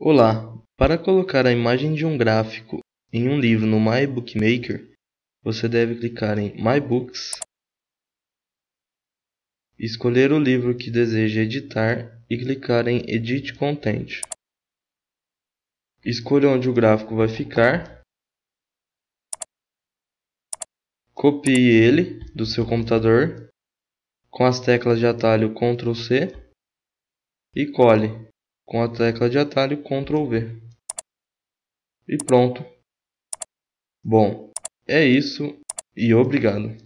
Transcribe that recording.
Olá! Para colocar a imagem de um gráfico em um livro no My Bookmaker, você deve clicar em My Books, escolher o livro que deseja editar e clicar em Edit Content. Escolha onde o gráfico vai ficar, copie ele do seu computador com as teclas de atalho Ctrl C e cole com a tecla de atalho Ctrl V. E pronto. Bom, é isso e obrigado.